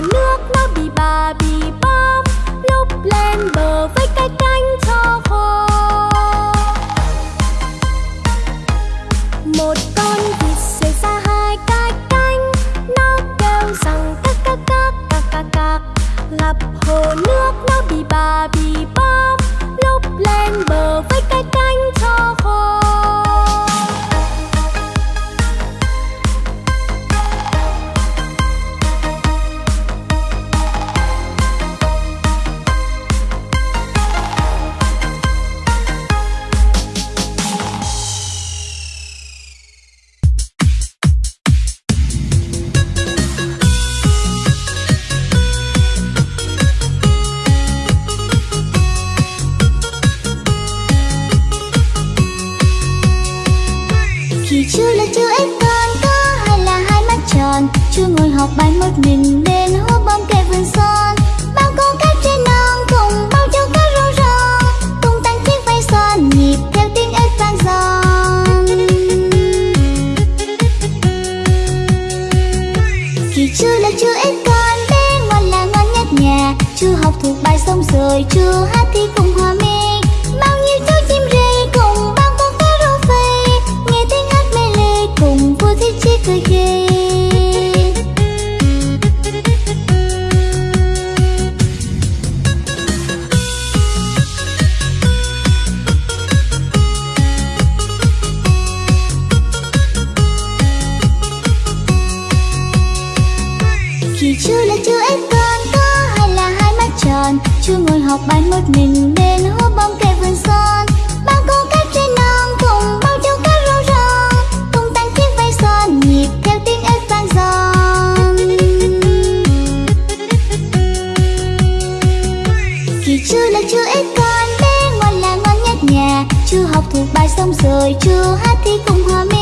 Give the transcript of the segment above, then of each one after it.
nước nó bị bà bị bom lúc lên bờ với cái cánh cho khô. Chú chưa là chưa ít con, có hay là hai mắt tròn. Chưa ngồi học bài một mình bên hố bom kề vườn son. Bao con cá trên non cùng bao châu cá rô rong Tung tăng chiếc vai son nhịp theo tiếng ếch vang giòn Khi chưa là chưa ít con, bé ngoan là ngoan nhất nhà Chưa học thuộc bài xong rồi chưa hát thì cùng hòa mi Chưa ngồi học bài một mình bên hố bóng kề vườn son. Bao con cá trên non cùng bao châu cá rau rong Tung tăng chiếc vai son nhịp theo tiếng ếch vang giòn Kỳ chưa là chưa ít con bé ngoan là ngoan nhất nhà. Chưa học thuộc bài xong rồi chưa hát thì cùng hòa mi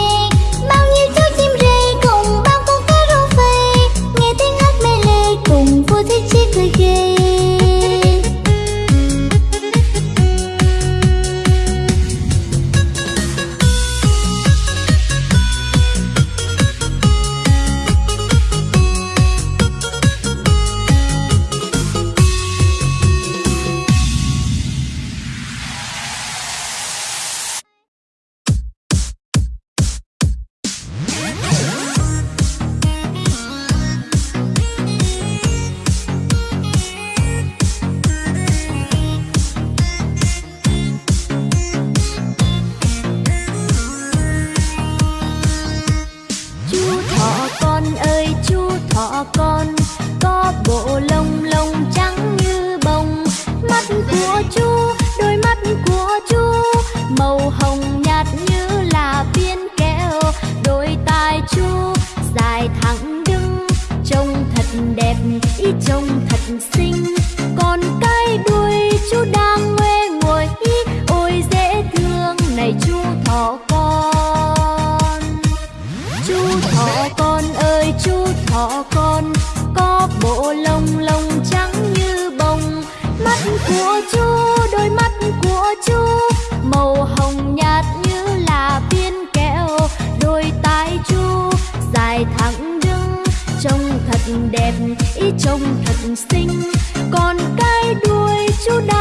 con dài thẳng đứng, trông thật đẹp, ý trông thật xinh. Còn cái đuôi chú đã